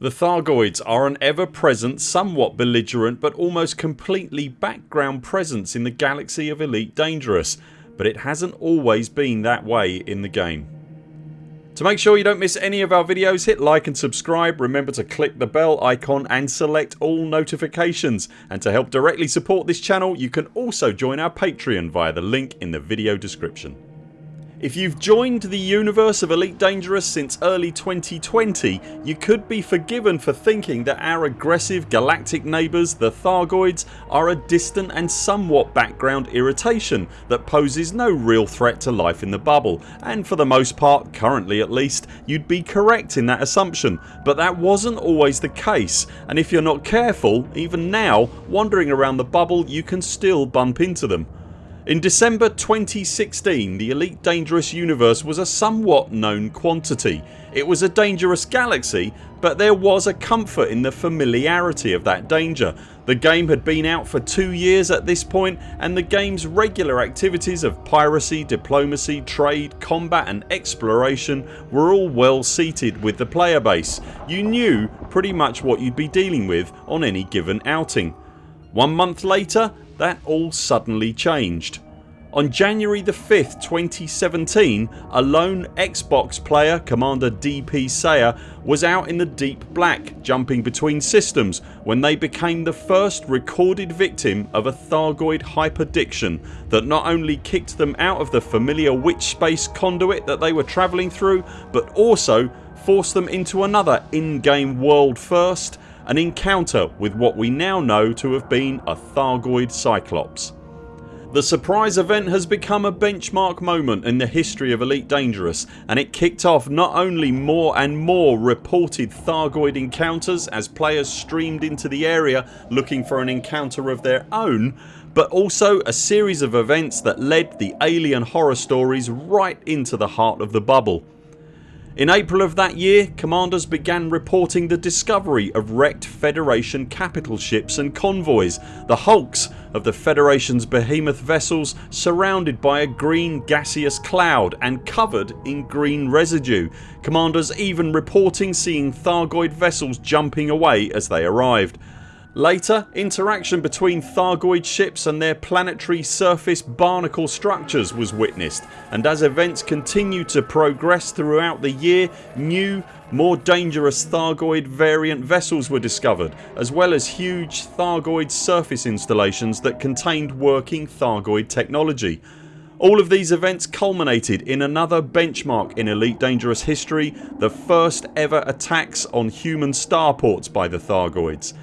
The Thargoids are an ever present, somewhat belligerent but almost completely background presence in the galaxy of Elite Dangerous but it hasn't always been that way in the game. To make sure you don't miss any of our videos hit like and subscribe, remember to click the bell icon and select all notifications and to help directly support this channel you can also join our Patreon via the link in the video description. If you've joined the universe of Elite Dangerous since early 2020 you could be forgiven for thinking that our aggressive galactic neighbours the Thargoids are a distant and somewhat background irritation that poses no real threat to life in the bubble. And for the most part, currently at least, you'd be correct in that assumption. But that wasn't always the case. And if you're not careful, even now, wandering around the bubble you can still bump into them. In December 2016 the Elite Dangerous universe was a somewhat known quantity. It was a dangerous galaxy but there was a comfort in the familiarity of that danger. The game had been out for 2 years at this point and the games regular activities of piracy, diplomacy, trade, combat and exploration were all well seated with the player base. You knew pretty much what you'd be dealing with on any given outing. One month later that all suddenly changed. On January the 5th 2017 a lone Xbox player Commander DP Sayer was out in the deep black jumping between systems when they became the first recorded victim of a Thargoid hyperdiction that not only kicked them out of the familiar witch space conduit that they were travelling through but also forced them into another in-game world first an encounter with what we now know to have been a Thargoid Cyclops. The surprise event has become a benchmark moment in the history of Elite Dangerous and it kicked off not only more and more reported Thargoid encounters as players streamed into the area looking for an encounter of their own but also a series of events that led the alien horror stories right into the heart of the bubble. In April of that year commanders began reporting the discovery of wrecked Federation capital ships and convoys, the hulks of the Federation's behemoth vessels surrounded by a green gaseous cloud and covered in green residue. Commanders even reporting seeing Thargoid vessels jumping away as they arrived. Later interaction between Thargoid ships and their planetary surface barnacle structures was witnessed and as events continued to progress throughout the year new more dangerous Thargoid variant vessels were discovered as well as huge Thargoid surface installations that contained working Thargoid technology. All of these events culminated in another benchmark in Elite Dangerous history the first ever attacks on human starports by the Thargoids.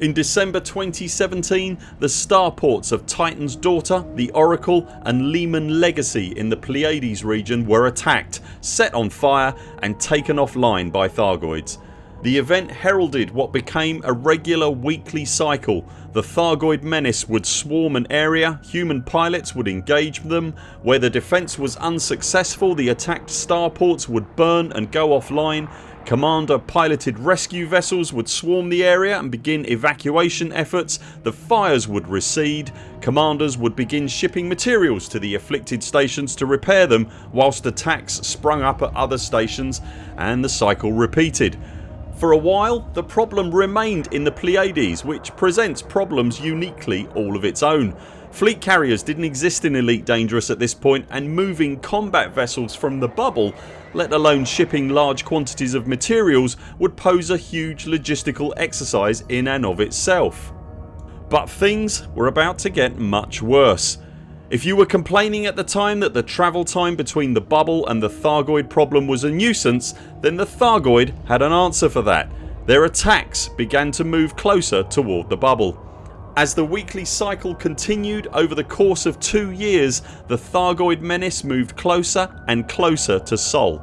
In December 2017 the starports of Titan's Daughter, the Oracle and Lehman Legacy in the Pleiades region were attacked, set on fire and taken offline by Thargoids. The event heralded what became a regular weekly cycle. The Thargoid menace would swarm an area, human pilots would engage them, where the defence was unsuccessful the attacked starports would burn and go offline Commander piloted rescue vessels would swarm the area and begin evacuation efforts, the fires would recede, commanders would begin shipping materials to the afflicted stations to repair them whilst attacks sprung up at other stations and the cycle repeated. For a while the problem remained in the Pleiades which presents problems uniquely all of its own. Fleet carriers didn't exist in Elite Dangerous at this point and moving combat vessels from the bubble let alone shipping large quantities of materials would pose a huge logistical exercise in and of itself. But things were about to get much worse. If you were complaining at the time that the travel time between the bubble and the Thargoid problem was a nuisance then the Thargoid had an answer for that. Their attacks began to move closer toward the bubble. As the weekly cycle continued over the course of two years the Thargoid menace moved closer and closer to Sol.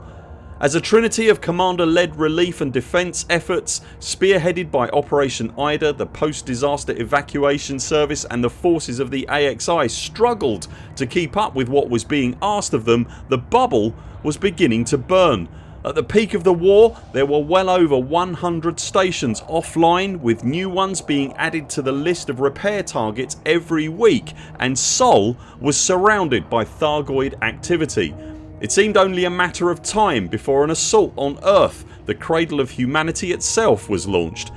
As a trinity of commander led relief and defence efforts spearheaded by Operation Ida the post disaster evacuation service and the forces of the AXI struggled to keep up with what was being asked of them the bubble was beginning to burn at the peak of the war there were well over 100 stations offline with new ones being added to the list of repair targets every week and Sol was surrounded by Thargoid activity. It seemed only a matter of time before an assault on Earth the Cradle of Humanity itself was launched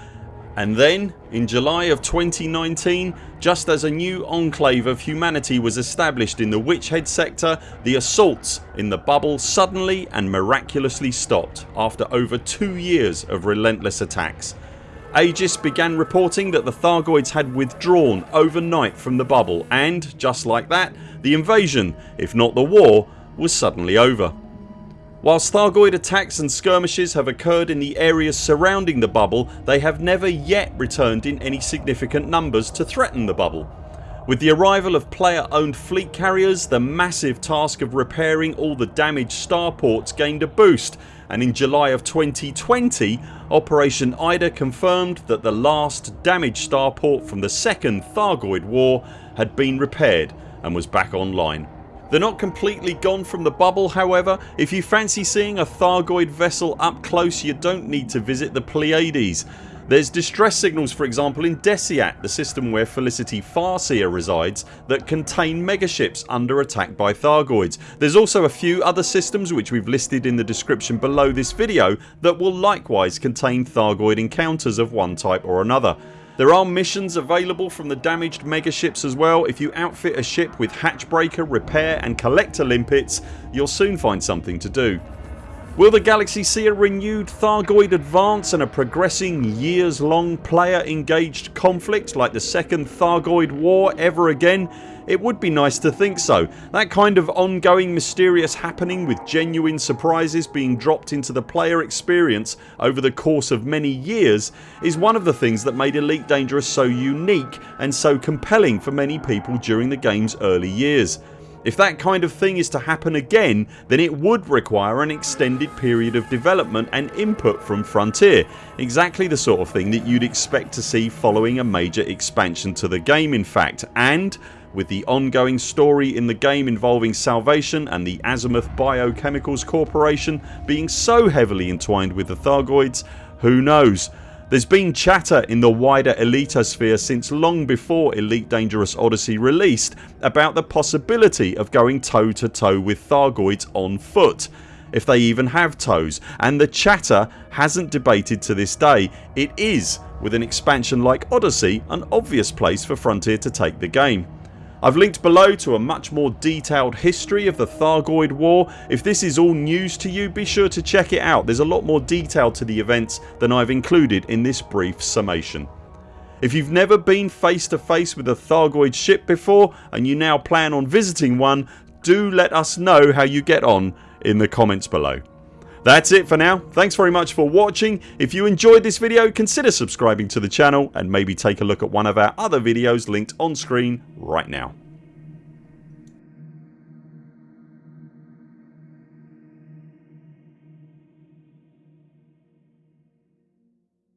and then in July of 2019 just as a new enclave of humanity was established in the Witch Head sector the assaults in the bubble suddenly and miraculously stopped after over 2 years of relentless attacks. Aegis began reporting that the Thargoids had withdrawn overnight from the bubble and, just like that, the invasion, if not the war, was suddenly over. Whilst Thargoid attacks and skirmishes have occurred in the areas surrounding the bubble they have never yet returned in any significant numbers to threaten the bubble. With the arrival of player owned fleet carriers the massive task of repairing all the damaged starports gained a boost and in July of 2020 Operation Ida confirmed that the last damaged starport from the second Thargoid war had been repaired and was back online. They're not completely gone from the bubble however. If you fancy seeing a Thargoid vessel up close you don't need to visit the Pleiades. There's distress signals for example in Deciat, the system where Felicity Farseer resides that contain megaships under attack by Thargoids. There's also a few other systems which we've listed in the description below this video that will likewise contain Thargoid encounters of one type or another. There are missions available from the damaged megaships as well. If you outfit a ship with hatchbreaker, repair and collector limpets you'll soon find something to do. Will the Galaxy see a renewed Thargoid advance and a progressing years long player engaged conflict like the second Thargoid war ever again? It would be nice to think so. That kind of ongoing mysterious happening with genuine surprises being dropped into the player experience over the course of many years is one of the things that made Elite Dangerous so unique and so compelling for many people during the games early years. If that kind of thing is to happen again then it would require an extended period of development and input from Frontier exactly the sort of thing that you'd expect to see following a major expansion to the game in fact and with the ongoing story in the game involving Salvation and the Azimuth Biochemicals Corporation being so heavily entwined with the Thargoids who knows. There's been chatter in the wider elitosphere since long before Elite Dangerous Odyssey released about the possibility of going toe to toe with Thargoids on foot if they even have toes and the chatter hasn't debated to this day. It is with an expansion like Odyssey an obvious place for Frontier to take the game. I've linked below to a much more detailed history of the Thargoid war. If this is all news to you be sure to check it out. There's a lot more detail to the events than I've included in this brief summation. If you've never been face to face with a Thargoid ship before and you now plan on visiting one do let us know how you get on in the comments below. That's it for now. Thanks very much for watching. If you enjoyed this video consider subscribing to the channel and maybe take a look at one of our other videos linked on screen right now.